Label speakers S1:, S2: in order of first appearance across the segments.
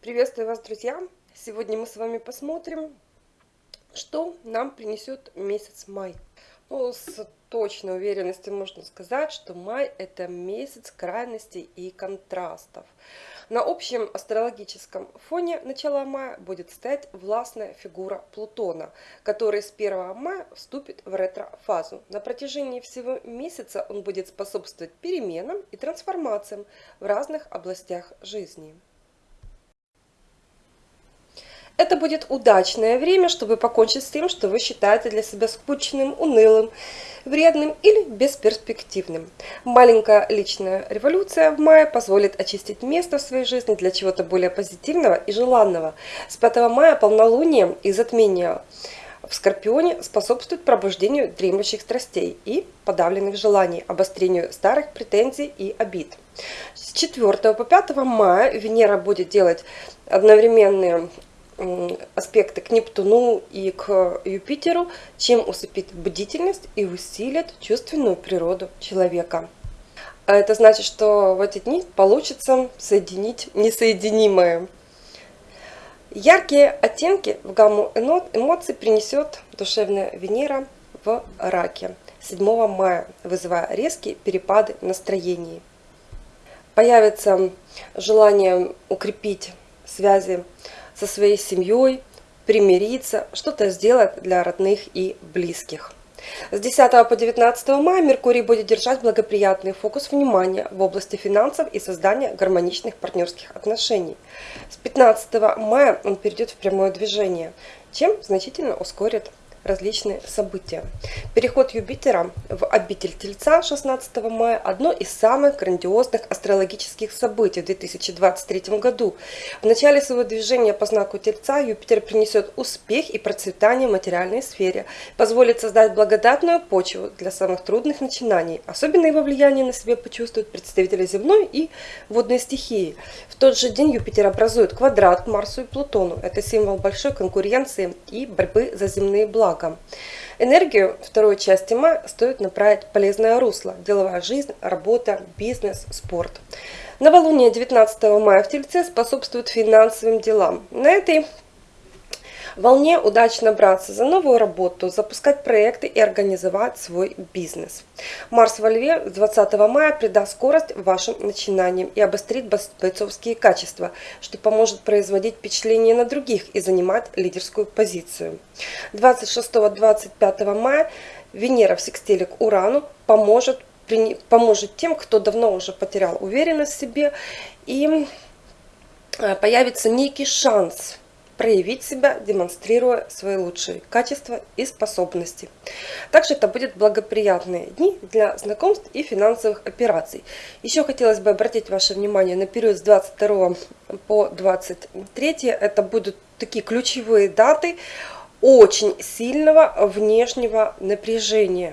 S1: Приветствую вас, друзья! Сегодня мы с вами посмотрим, что нам принесет месяц май. Ну, с точной уверенностью можно сказать, что май это месяц крайностей и контрастов. На общем астрологическом фоне начала мая будет стоять властная фигура Плутона, который с 1 мая вступит в ретро-фазу. На протяжении всего месяца он будет способствовать переменам и трансформациям в разных областях жизни. Это будет удачное время, чтобы покончить с тем, что вы считаете для себя скучным, унылым, вредным или бесперспективным. Маленькая личная революция в мае позволит очистить место в своей жизни для чего-то более позитивного и желанного. С 5 мая полнолуние и затмение в Скорпионе способствует пробуждению дремлющих страстей и подавленных желаний, обострению старых претензий и обид. С 4 по 5 мая Венера будет делать одновременные аспекты к Нептуну и к Юпитеру, чем усыпит бдительность и усилит чувственную природу человека. А это значит, что в эти дни получится соединить несоединимое. Яркие оттенки в гамму эмоций принесет душевная Венера в раке 7 мая, вызывая резкие перепады настроений. Появится желание укрепить связи со своей семьей, примириться, что-то сделать для родных и близких. С 10 по 19 мая Меркурий будет держать благоприятный фокус внимания в области финансов и создания гармоничных партнерских отношений. С 15 мая он перейдет в прямое движение, чем значительно ускорит различные события. Переход Юпитера в обитель Тельца 16 мая – одно из самых грандиозных астрологических событий в 2023 году. В начале своего движения по знаку Тельца Юпитер принесет успех и процветание в материальной сфере, позволит создать благодатную почву для самых трудных начинаний. Особенно его влияние на себе почувствуют представители земной и водной стихии. В тот же день Юпитер образует квадрат к Марсу и Плутону. Это символ большой конкуренции и борьбы за земные блага благом. Энергию второй части мая стоит направить полезное русло. Деловая жизнь, работа, бизнес, спорт. Новолуние 19 мая в Тельце способствует финансовым делам. На этой волне удачно браться за новую работу, запускать проекты и организовать свой бизнес. Марс во Льве 20 мая придаст скорость вашим начинаниям и обострит бойцовские качества, что поможет производить впечатление на других и занимать лидерскую позицию. 26-25 мая Венера в секстиле к Урану поможет, поможет тем, кто давно уже потерял уверенность в себе и э, появится некий шанс проявить себя, демонстрируя свои лучшие качества и способности. Также это будут благоприятные дни для знакомств и финансовых операций. Еще хотелось бы обратить ваше внимание на период с 22 по 23. Это будут такие ключевые даты очень сильного внешнего напряжения.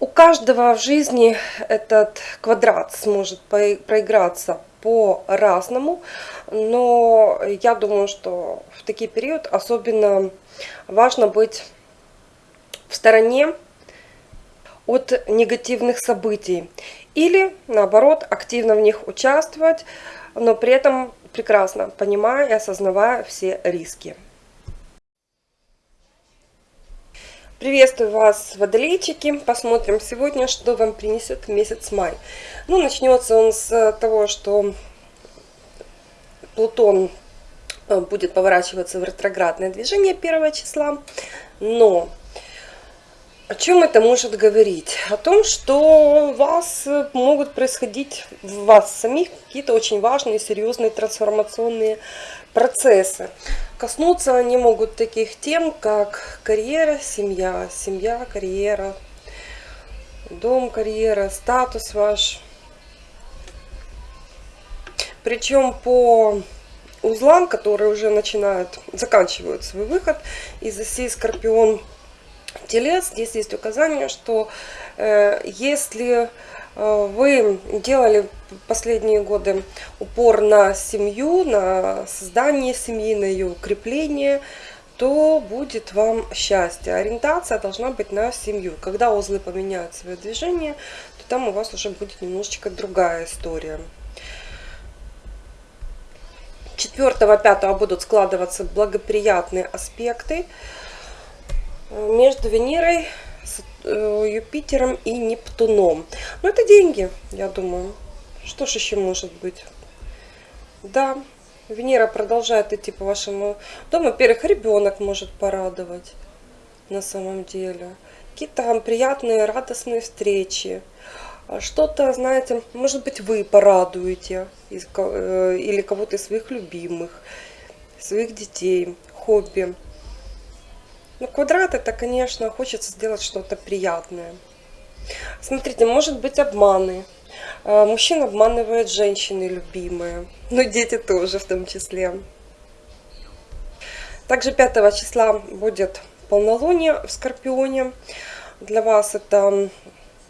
S1: У каждого в жизни этот квадрат сможет проиграться по-разному, но я думаю, что в такие период особенно важно быть в стороне от негативных событий или наоборот активно в них участвовать, но при этом прекрасно понимая и осознавая все риски. Приветствую вас, водолейчики! Посмотрим сегодня, что вам принесет месяц май. Ну, начнется он с того, что Плутон э, будет поворачиваться в ретроградное движение 1 числа. Но о чем это может говорить? О том, что у вас могут происходить в вас самих какие-то очень важные, серьезные трансформационные процессы. Коснуться они могут таких тем, как карьера, семья, семья, карьера, дом, карьера, статус ваш. Причем по узлам, которые уже начинают, заканчивают свой выход из оси Скорпион Телец, здесь есть указание, что э, если вы делали последние годы упор на семью, на создание семьи, на ее укрепление, то будет вам счастье. Ориентация должна быть на семью. Когда узлы поменяют свое движение, то там у вас уже будет немножечко другая история. 4-5 будут складываться благоприятные аспекты между Венерой, э, Юпитером и Нептуном. Но это деньги, я думаю. Что ж еще может быть? Да, Венера продолжает идти по вашему дому. Во-первых, ребенок может порадовать на самом деле. Какие-то приятные, радостные встречи. А что-то, знаете, может быть, вы порадуете э, или кого-то из своих любимых, своих детей, хобби. Но квадрат это, конечно, хочется сделать что-то приятное. Смотрите, может быть обманы. А, мужчина обманывает женщины любимые, но дети тоже в том числе. Также 5 числа будет полнолуние в Скорпионе. Для вас это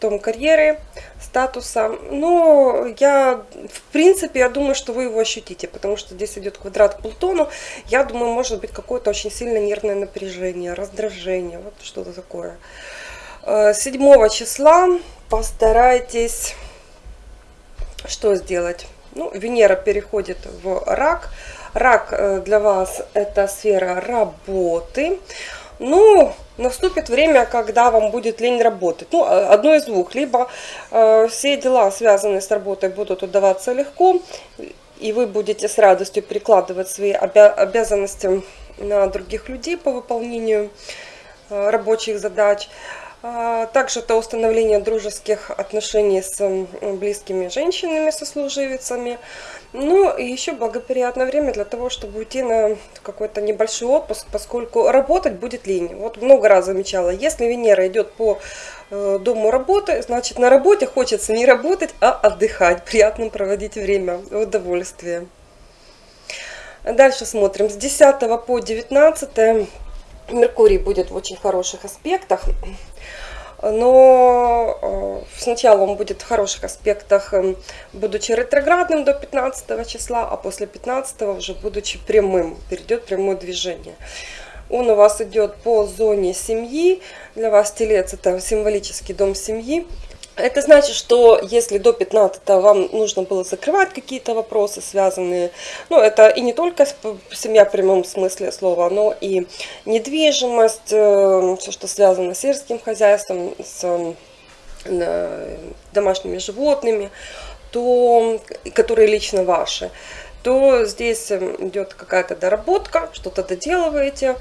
S1: том карьеры, статуса. Но я, в принципе, я думаю, что вы его ощутите, потому что здесь идет квадрат к Плутону. Я думаю, может быть какое-то очень сильное нервное напряжение, раздражение, вот что-то такое. 7 э, числа постарайтесь что сделать? Ну, Венера переходит в рак. Рак э, для вас это сфера работы. Ну, наступит время, когда вам будет лень работать. Ну, а, одно из двух. Либо э, все дела, связанные с работой, будут удаваться легко, и вы будете с радостью прикладывать свои обя обязанности на других людей по выполнению э, рабочих задач. Также это установление дружеских отношений с близкими женщинами, сослуживицами. Ну и еще благоприятное время для того, чтобы уйти на какой-то небольшой отпуск, поскольку работать будет лень. Вот много раз замечала, если Венера идет по э, дому работы, значит на работе хочется не работать, а отдыхать, приятно проводить время, удовольствие. Дальше смотрим. С 10 по 19 Меркурий будет в очень хороших аспектах но э, сначала он будет в хороших аспектах, эм, будучи ретроградным до 15 числа, а после 15 уже будучи прямым, перейдет прямое движение. Он у вас идет по зоне семьи, для вас телец это символический дом семьи, это значит, что если до 15 вам нужно было закрывать какие-то вопросы, связанные, ну, это и не только семья в прямом смысле слова, но и недвижимость, э, все, что связано с сельским хозяйством, с э, домашними животными, то, которые лично ваши, то здесь идет какая-то доработка, что-то доделываете,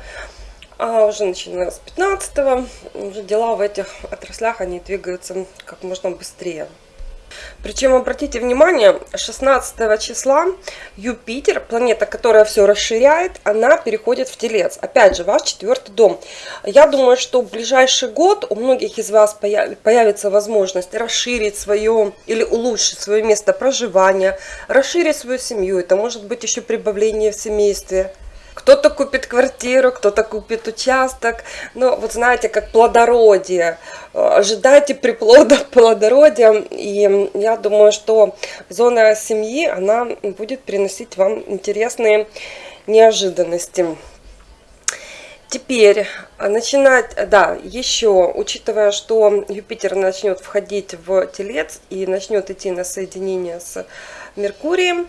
S1: а уже начиная с 15 уже дела в этих отраслях, они двигаются как можно быстрее. Причем, обратите внимание, 16 числа Юпитер, планета, которая все расширяет, она переходит в Телец. Опять же, ваш четвертый дом. Я думаю, что в ближайший год у многих из вас появится возможность расширить свое или улучшить свое место проживания, расширить свою семью. Это может быть еще прибавление в семействе. Кто-то купит квартиру, кто-то купит участок. Но вот знаете, как плодородие. Ожидайте приплода плодородия. И я думаю, что зона семьи, она будет приносить вам интересные неожиданности. Теперь начинать, да, еще, учитывая, что Юпитер начнет входить в Телец и начнет идти на соединение с Меркурием,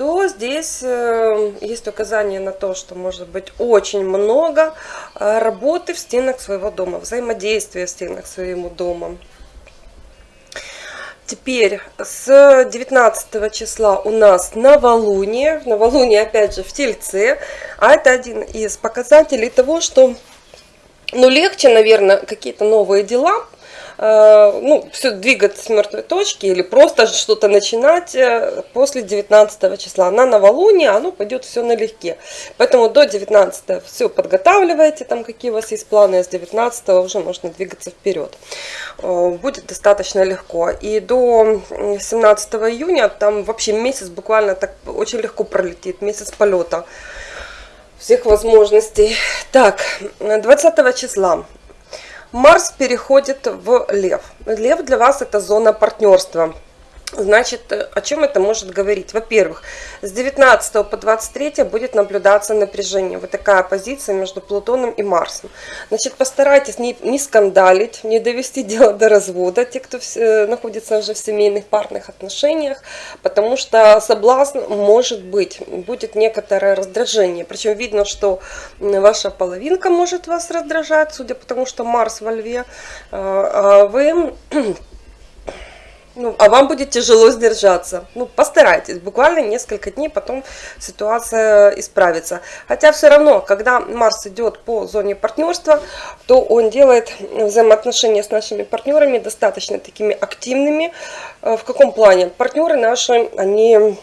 S1: то здесь э, есть указание на то, что может быть очень много э, работы в стенах своего дома, взаимодействия в стенах своего дома. Теперь с 19 числа у нас новолуние. Новолуние опять же в Тельце. А это один из показателей того, что ну, легче, наверное, какие-то новые дела ну, все двигаться с мертвой точки или просто что-то начинать э, после 19 числа. На новолуние оно пойдет все налегке. Поэтому до 19 все подготавливайте, там какие у вас есть планы, а с 19 уже можно двигаться вперед. Э, будет достаточно легко. И до 17 июня там вообще месяц буквально так очень легко пролетит, месяц полета всех возможностей. Так, 20 числа Марс переходит в Лев. Лев для вас это зона партнерства. Значит, э, о чем это может говорить? Во-первых, с 19 по 23 будет наблюдаться напряжение. Вот такая позиция между Плутоном и Марсом. Значит, постарайтесь не, не скандалить, не довести дело до развода, те, кто в, э, находится уже в семейных парных отношениях, потому что соблазн может быть, будет некоторое раздражение. Причем видно, что ваша половинка может вас раздражать, судя по тому, что Марс во льве, э, а вы ну, а вам будет тяжело сдержаться. Ну, постарайтесь, буквально несколько дней, потом ситуация исправится. Хотя все равно, когда Марс идет по зоне партнерства, то он делает взаимоотношения с нашими партнерами достаточно такими активными. Э, в каком плане? Партнеры наши, они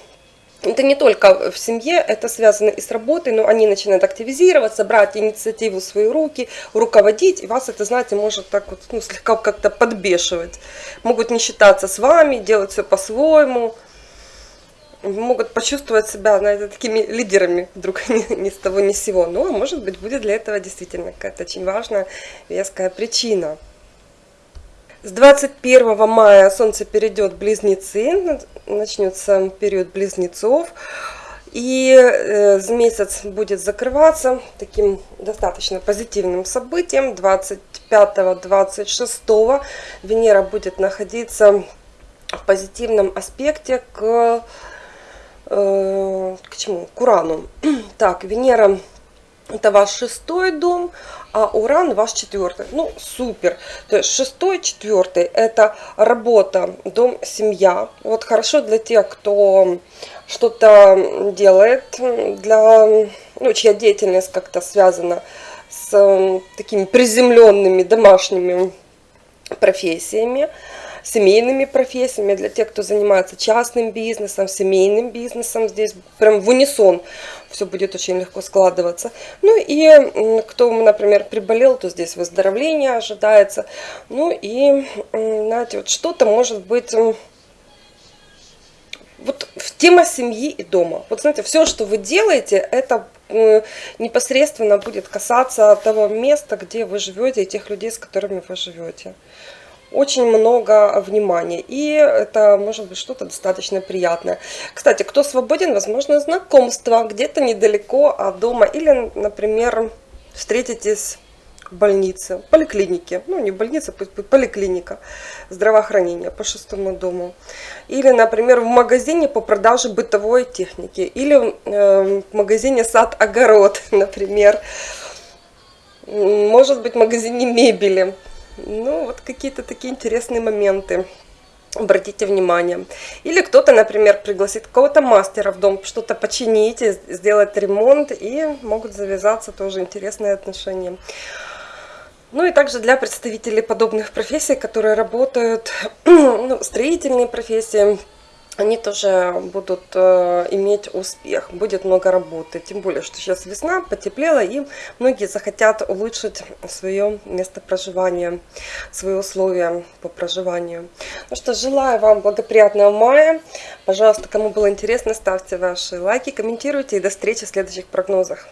S1: это не только в семье, это связано и с работой, но они начинают активизироваться, брать инициативу в свои руки, руководить, и вас это, знаете, может так вот, ну, слегка как-то подбешивать. Могут не считаться с вами, делать все по-своему, могут почувствовать себя, знаете, такими лидерами вдруг ни, ни с того ни с сего. Но, может быть, будет для этого действительно какая-то очень важная, веская причина. С 21 мая Солнце перейдет в Близнецы, начнется период Близнецов. И э, месяц будет закрываться таким достаточно позитивным событием. 25-26 Венера будет находиться в позитивном аспекте к, э, к чему? К Урану. Так, Венера это ваш шестой дом, а Уран ваш четвертый. Ну, супер. То есть шестой, четвертый – это работа, дом, семья. Вот хорошо для тех, кто что-то делает, для, ну, чья деятельность как-то связана с такими приземленными домашними профессиями семейными профессиями, для тех, кто занимается частным бизнесом, семейным бизнесом. Здесь прям в унисон все будет очень легко складываться. Ну и кто, например, приболел, то здесь выздоровление ожидается. Ну и, знаете, вот что-то может быть вот тема семьи и дома. Вот знаете, все, что вы делаете, это непосредственно будет касаться того места, где вы живете, и тех людей, с которыми вы живете очень много внимания. И это может быть что-то достаточно приятное. Кстати, кто свободен, возможно, знакомство где-то недалеко от дома. Или, например, встретитесь в больнице, в поликлинике. Ну, не будет поликлиника здравоохранения по шестому дому. Или, например, в магазине по продаже бытовой техники. Или э, в магазине сад-огород, например. Может быть, в магазине мебели. Ну, вот какие-то такие интересные моменты. Обратите внимание. Или кто-то, например, пригласит какого-то мастера в дом, что-то починить, сделать ремонт, и могут завязаться тоже интересные отношения. Ну и также для представителей подобных профессий, которые работают, ну, строительные профессии, они тоже будут э, иметь успех, будет много работы. Тем более, что сейчас весна, потеплело, и многие захотят улучшить свое место проживания, свои условия по проживанию. Ну что, желаю вам благоприятного мая. Пожалуйста, кому было интересно, ставьте ваши лайки, комментируйте и до встречи в следующих прогнозах.